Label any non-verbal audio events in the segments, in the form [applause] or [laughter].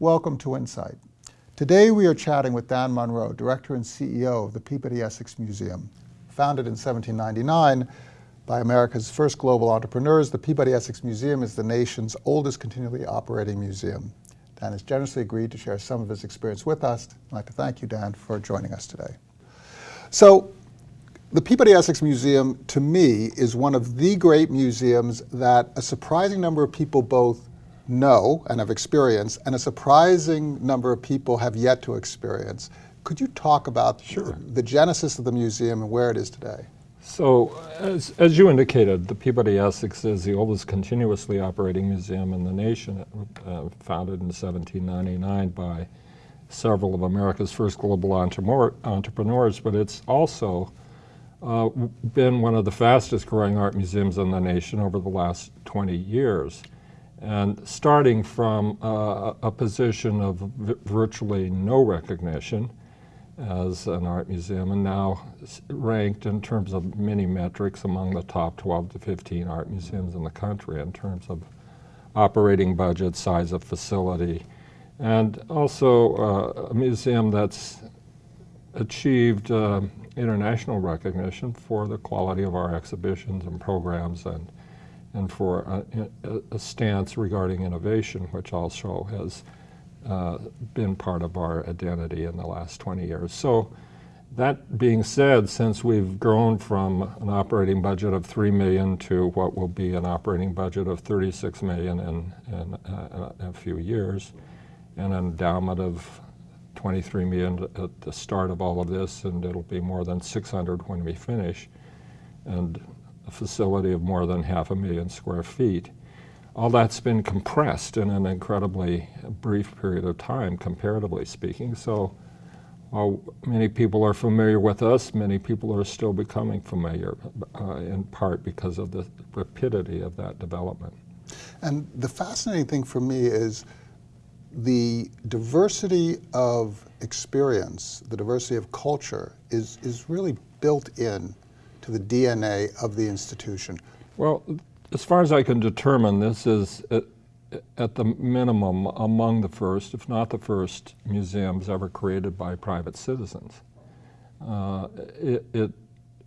Welcome to Insight. Today we are chatting with Dan Monroe, Director and CEO of the Peabody Essex Museum. Founded in 1799 by America's first global entrepreneurs, the Peabody Essex Museum is the nation's oldest continually operating museum. Dan has generously agreed to share some of his experience with us. I'd like to thank you, Dan, for joining us today. So, the Peabody Essex Museum, to me, is one of the great museums that a surprising number of people both know and have experienced, and a surprising number of people have yet to experience. Could you talk about sure. the genesis of the museum and where it is today? So, as, as you indicated, the Peabody Essex is the oldest continuously operating museum in the nation, uh, founded in 1799 by several of America's first global entrepreneurs, but it's also uh, been one of the fastest growing art museums in the nation over the last 20 years. And starting from uh, a position of virtually no recognition as an art museum and now ranked in terms of many metrics among the top 12 to 15 art museums in the country in terms of operating budget, size of facility, and also uh, a museum that's achieved uh, international recognition for the quality of our exhibitions and programs and and for a, a, stance regarding innovation, which also has uh, been part of our identity in the last 20 years. So that being said, since we've grown from an operating budget of 3 million to what will be an operating budget of 36 million in, in, uh, in a few years, and an endowment of 23 million at the start of all of this, and it'll be more than 600 when we finish, and a facility of more than half a million square feet. All that's been compressed in an incredibly brief period of time, comparatively speaking. So while many people are familiar with us, many people are still becoming familiar, uh, in part because of the rapidity of that development. And the fascinating thing for me is the diversity of experience, the diversity of culture is, is really built in to the DNA of the institution? Well, as far as I can determine, this is at, the minimum among the first, if not the first, museums ever created by private citizens. Uh, it, it,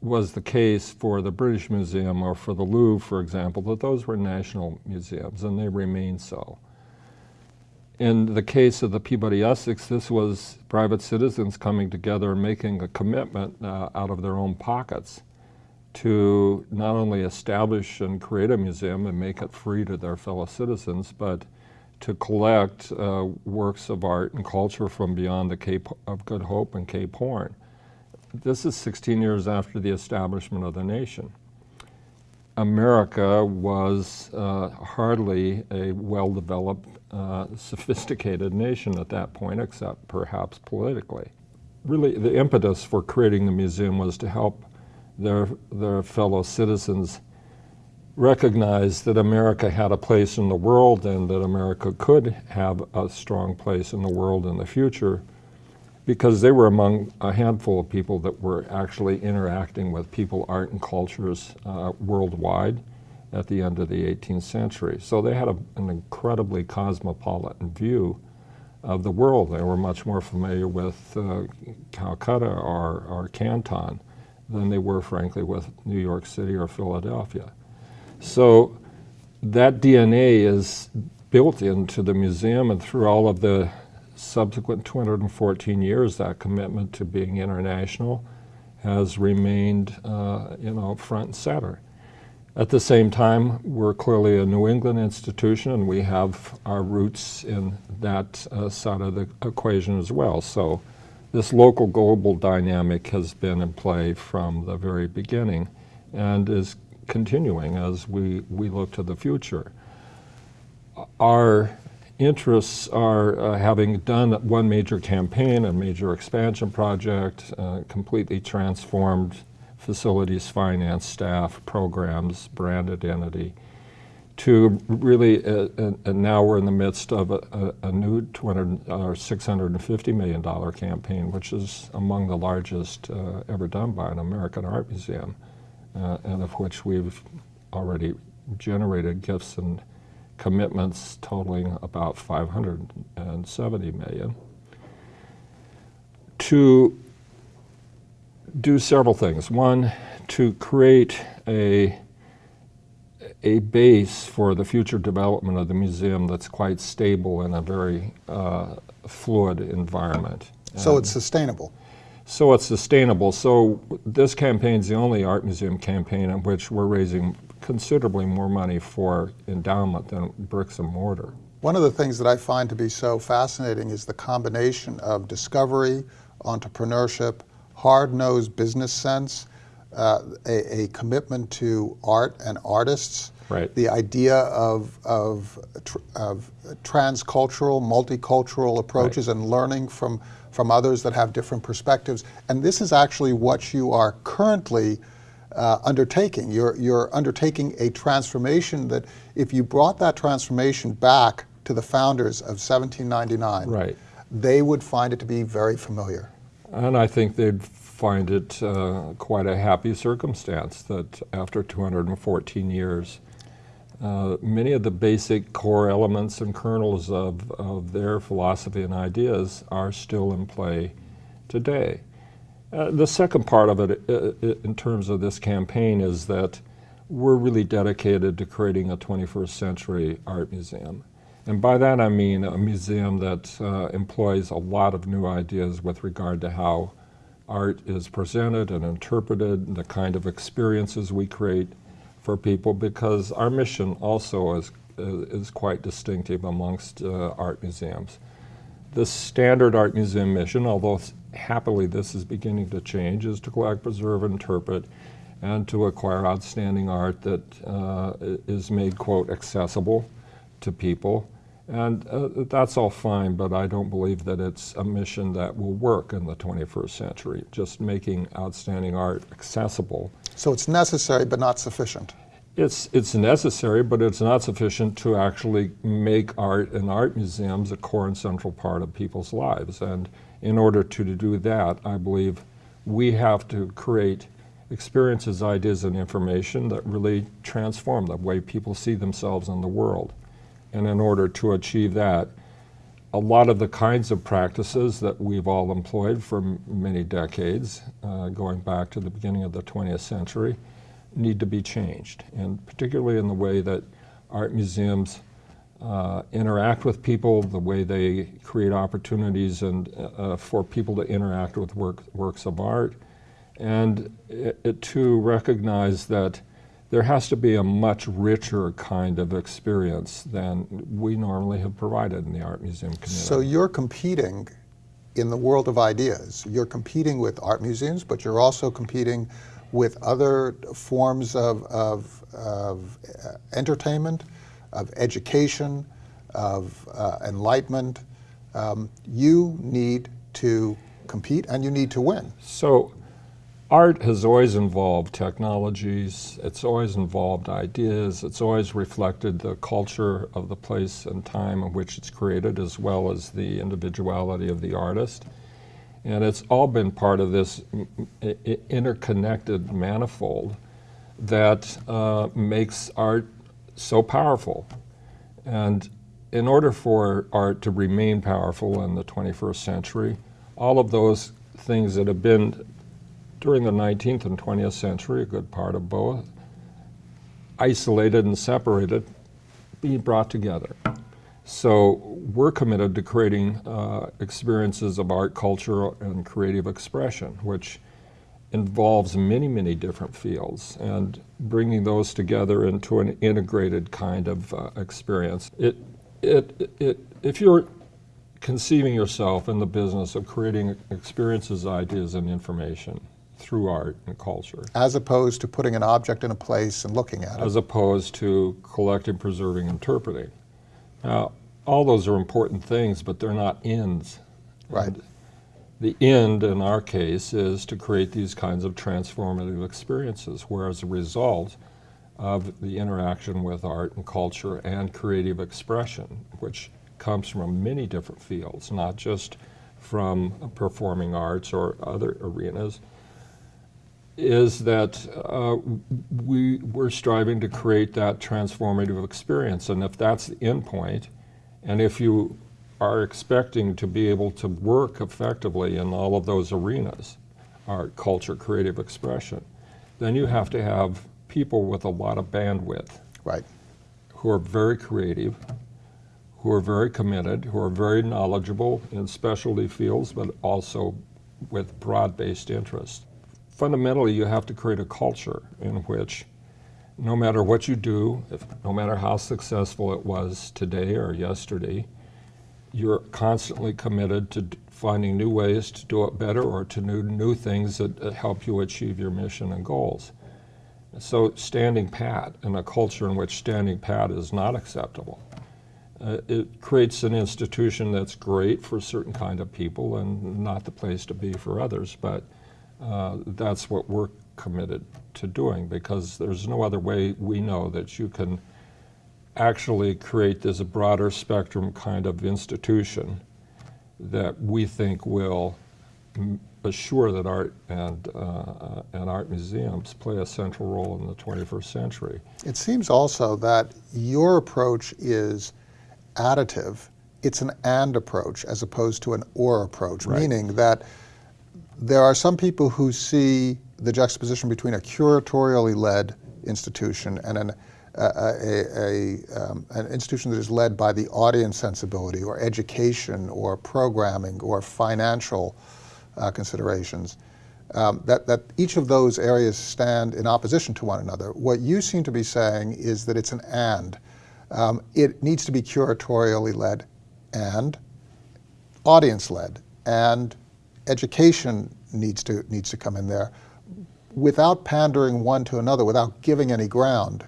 was the case for the British Museum or for the Louvre, for example, that those were national museums and they remain so. In the case of the Peabody Essex, this was private citizens coming together and making a commitment uh, out of their own pockets to not only establish and create a museum and make it free to their fellow citizens, but to collect uh, works of art and culture from beyond the Cape of Good Hope and Cape Horn. This is 16 years after the establishment of the nation. America was uh, hardly a well-developed, uh, [laughs] sophisticated nation at that point, except perhaps politically. Really, the impetus for creating the museum was to help their, their fellow citizens recognized that America had a place in the world and that America could have a strong place in the world in the future because they were among a handful of people that were actually interacting with people, art, and cultures uh, worldwide at the end of the 18th century. So they had a, an incredibly cosmopolitan view of the world. They were much more familiar with uh, Calcutta or, or Canton than they were, frankly, with New York City or Philadelphia. So that DNA is built into the museum and through all of the subsequent 214 years, that commitment to being international has remained, uh, you know, front and center. At the same time, we're clearly a New England institution and we have our roots in that uh, side of the equation as well. So this local global dynamic has been in play from the very beginning and is continuing as we, we look to the future. Our interests are uh, having done one major campaign, a major expansion project, uh, completely transformed facilities, finance, staff, programs, brand identity, to really, uh, uh, and now we're in the midst of a, a, a new 200 or 650 million dollar campaign, which is among the largest uh, ever done by an American art museum, uh, and of which we've already generated gifts and commitments totaling about 570 million to do several things. One, to create a a base for the future development of the museum that's quite stable in a very uh, fluid environment. So And it's sustainable. so it's sustainable. So this campaign is the only art museum campaign in which we're raising considerably more money for endowment than bricks and mortar. One of the things that I find to be so fascinating is the combination of discovery, entrepreneurship, hard-nosed business sense, uh, a, a commitment to art and artists, Right. the idea of, of, tr- of transcultural, multicultural approaches and learning from, from others that have different perspectives. And this is actually what you are currently uh, undertaking. You're, you're undertaking a transformation that if you brought that transformation back to the founders of 1799, Right. they would find it to be very familiar. And I think they'd find it uh, quite a happy circumstance that after 214 years, uh, many of the basic core elements and kernels of, of their philosophy and ideas are still in play today. Uh, the second part of it, uh, uh, in terms of this campaign, is that we're really dedicated to creating a 21st century art museum. And by that I mean a museum that uh, employs a lot of new ideas with regard to how art is presented and interpreted, and the kind of experiences we create for people, because our mission also is, uh, is quite distinctive amongst uh, art museums. The standard art museum mission, although happily this is beginning to change, is to collect, preserve, interpret, and to acquire outstanding art that uh, is made, quote, accessible to people. And uh, that's all fine, but I don't believe that it's a mission that will work in the 21st century. Just making outstanding art accessible So it's necessary but not sufficient. it's, it's necessary, but it's not sufficient to actually make art and art museums a core and central part of people's lives. And in order to, to do that, I believe we have to create experiences, ideas, and information that really transform the way people see themselves in the world. And in order to achieve that, a lot of the kinds of practices that we've all employed for many decades, uh, going back to the beginning of the 20th century, need to be changed, and particularly in the way that art museums uh, interact with people, the way they create opportunities and uh, for people to interact with work, works of art, and it, it to recognize that there has to be a much richer kind of experience than we normally have provided in the art museum community. So you're competing in the world of ideas. You're competing with art museums, but you're also competing with other forms of, of, of uh, entertainment, of education, of uh, enlightenment. Um, you need to compete and you need to win. So, art has always involved technologies, it's always involved ideas, it's always reflected the culture of the place and time in which it's created, as well as the individuality of the artist. And it's all been part of this interconnected manifold that uh, makes art so powerful. And in order for art to remain powerful in the 21st century, all of those things that have been during the 19th and 20th century, a good part of both, isolated and separated, be brought together. So we're committed to creating uh, experiences of art, culture, and creative expression, which involves many, many different fields, and bringing those together into an integrated kind of uh, experience. It, it, it, if you're conceiving yourself in the business of creating experiences, ideas, and information through art and culture, As opposed to putting an object in a place and looking at it. as opposed to collecting, preserving, interpreting. Now, all those are important things, but they're not ends. Right. And the end, in our case, is to create these kinds of transformative experiences, where as a result of the interaction with art and culture and creative expression, which comes from many different fields, not just from performing arts or other arenas, is that uh, we, we're striving to create that transformative experience. And if that's the end point, and if you are expecting to be able to work effectively in all of those arenas, art, culture, creative expression, then you have to have people with a lot of bandwidth Right. who are very creative, who are very committed, who are very knowledgeable in specialty fields, but also with broad-based interest. Fundamentally, you have to create a culture in which no matter what you do, if, no matter how successful it was today or yesterday, you're constantly committed to finding new ways to do it better or to new, new things that uh, help you achieve your mission and goals. So standing pat in a culture in which standing pat is not acceptable, uh, it creates an institution that's great for certain kind of people and not the place to be for others. But uh, that's what we're committed to doing because there's no other way we know that you can actually create this broader spectrum kind of institution that we think will m- assure that art and, uh, and art museums play a central role in the 21st century. It seems also that your approach is additive. It's an and approach as opposed to an or approach, Right. meaning that there are some people who see the juxtaposition between a curatorially led institution and an, a, a, a, um, an institution that is led by the audience sensibility or education or programming or financial uh, considerations. Um, that, that each of those areas stand in opposition to one another. What you seem to be saying is that it's an and. Um, it needs to be curatorially led and audience led and education needs to needs to come in there without pandering one to another without giving any ground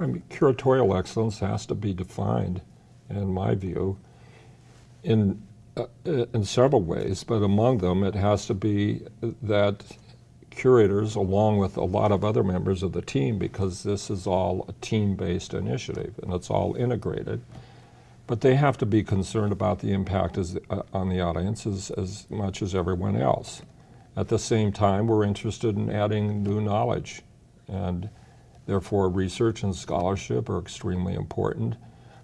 I mean, curatorial excellence has to be defined, in my view, in uh, in several ways. But among them, it has to be that curators, along with a lot of other members of the team, because this is all a team-based initiative and it's all integrated. But they have to be concerned about the impact as, uh, on the audience as, as much as everyone else. At the same time, we're interested in adding new knowledge and Therefore, research and scholarship are extremely important.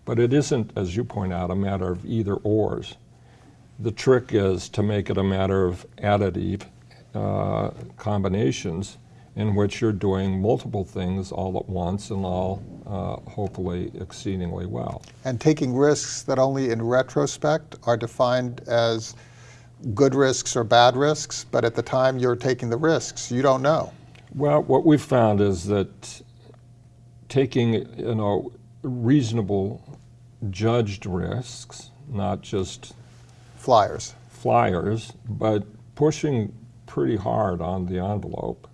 But it isn't, as you point out, a matter of either ors. The trick is to make it a matter of additive uh, combinations in which you're doing multiple things all at once and all uh, hopefully exceedingly well. and taking risks that only in retrospect are defined as good risks or bad risks but at the time you're taking the risks you don't know Well, what we've found is that taking, you know, reasonable judged risks, not just flyers flyers, but pushing pretty hard on the envelope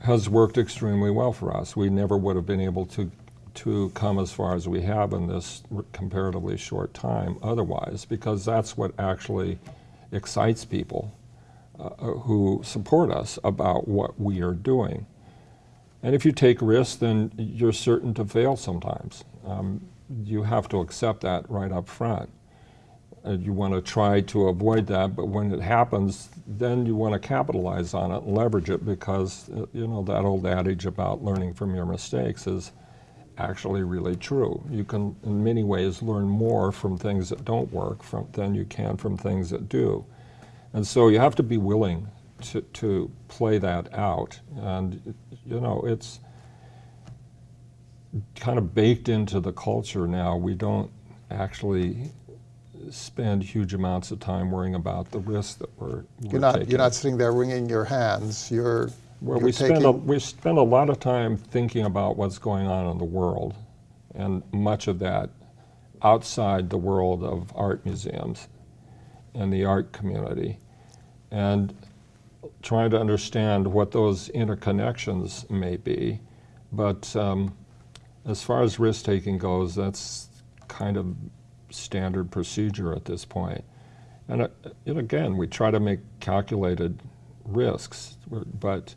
has worked extremely well for us. We never would have been able to to come as far as we have in this comparatively short time otherwise, because that's what actually excites people uh, who support us about what we are doing. And if you take risks, then you're certain to fail sometimes. Um, you have to accept that right up front. Uh, you want to try to avoid that, but when it happens, then you want to capitalize on it and leverage it because, uh, you know, that old adage about learning from your mistakes is actually really true. You can, in many ways, learn more from things that don't work from, than you can from things that do. And so you have to be willing to, to play that out. And, you know, it's kind of baked into the culture now. We don't actually spend huge amounts of time worrying about the risks that we're, we're you're not taking. you're not sitting there wringing your hands you're Well, you're we spend, a, we spend a lot of time thinking about what's going on in the world, and much of that outside the world of art museums and the art community, and trying to understand what those interconnections may be. But um, as far as risk taking goes, that's kind of standard procedure at this point. And, uh, and again, we try to make calculated risks, but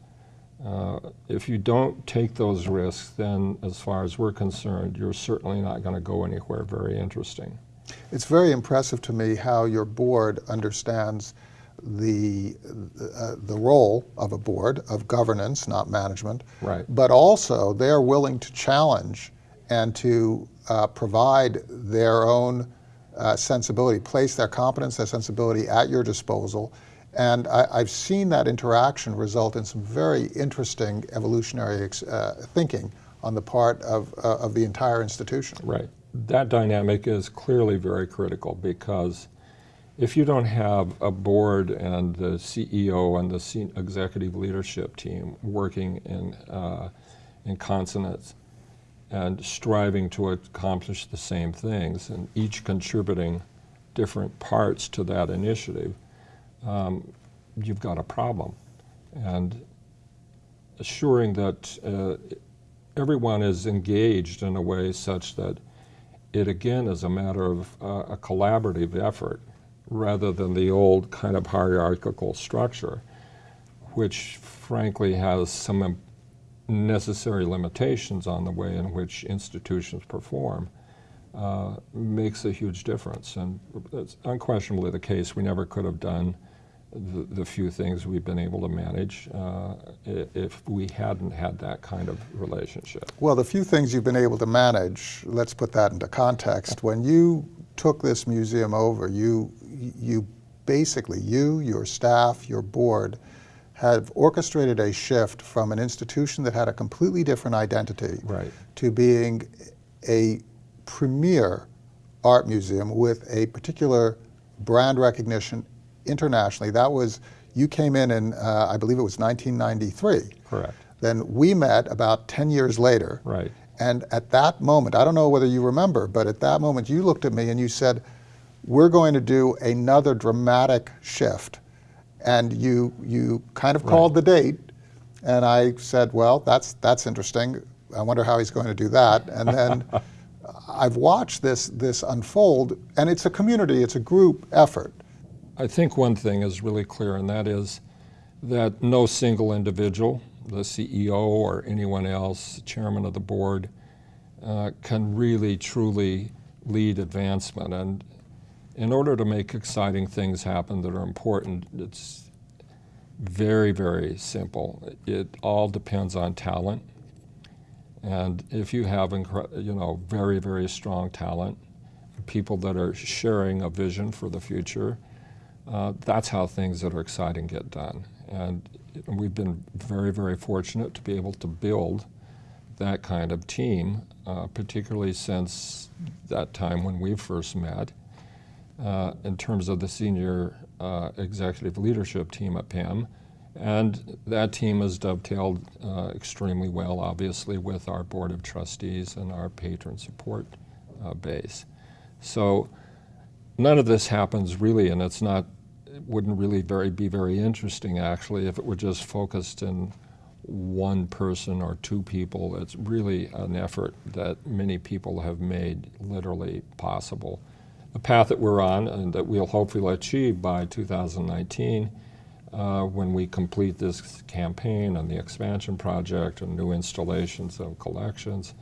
uh, if you don't take those risks, then as far as we're concerned, you're certainly not going to go anywhere very interesting. It's very impressive to me how your board understands the, uh, the role of a board of governance, not management, Right. but also they're willing to challenge and to uh, provide their own uh, sensibility, place their competence, their sensibility at your disposal. And I, I've seen that interaction result in some very interesting evolutionary uh, thinking on the part of, uh, of the entire institution. Right. That dynamic is clearly very critical because if you don't have a board and the CEO and the executive leadership team working in, uh, in consonance and striving to accomplish the same things and each contributing different parts to that initiative, um, you've got a problem. And assuring that uh, everyone is engaged in a way such that it again is a matter of uh, a collaborative effort rather than the old kind of hierarchical structure, which frankly has some necessary limitations on the way in which institutions perform, uh, makes a huge difference. And it's unquestionably the case. We never could have done the, the few things we've been able to manage uh, if we hadn't had that kind of relationship. Well, the few things you've been able to manage, let's put that into context. When you took this museum over, you, you basically, you, your staff, your board, have orchestrated a shift from an institution that had a completely different identity Right. to being a premier art museum with a particular brand recognition internationally. That was, you came in in, uh, I believe it was 1993. Correct. Then we met about 10 years later. Right. And at that moment, I don't know whether you remember, but at that moment you looked at me and you said, we're going to do another dramatic shift. And you, you kind of called the date. And I said, well, that's, that's interesting. I wonder how he's going to do that. And then [laughs] I've watched this, this unfold, and it's a community, it's a group effort. I think one thing is really clear, and that is that no single individual, the CEO or anyone else, chairman of the board, uh, can really truly lead advancement. And in order to make exciting things happen that are important, it's very, very simple. It all depends on talent. And if you have, you know, very, very strong talent, people that are sharing a vision for the future, uh, that's how things that are exciting get done. And we've been very, very fortunate to be able to build that kind of team, uh, particularly since that time when we first met. Uh, in terms of the senior uh, executive leadership team at PEM. And that team has dovetailed uh, extremely well, obviously, with our Board of Trustees and our patron support uh, base. So none of this happens really, and it's not, it wouldn't really very, be very interesting actually if it were just focused in one person or two people. It's really an effort that many people have made literally possible. The path that we're on and that we'll hopefully achieve by 2019 uh, when we complete this campaign and the expansion project and new installations of collections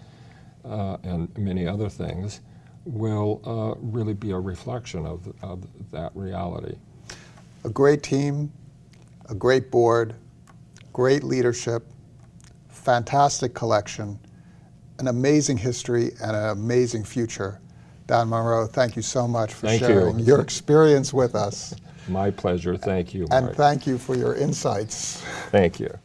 uh, and many other things will uh, really be a reflection of, of that reality. A great team, a great board, great leadership, fantastic collection, an amazing history, and an amazing future. Dan Monroe, thank you so much for Thank you. sharing your experience with us. My pleasure. Thank you, And thank you for your insights. Thank you.